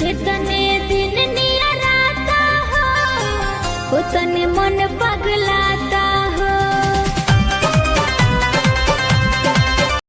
जितने दिन नियर आता हो उतने मन बग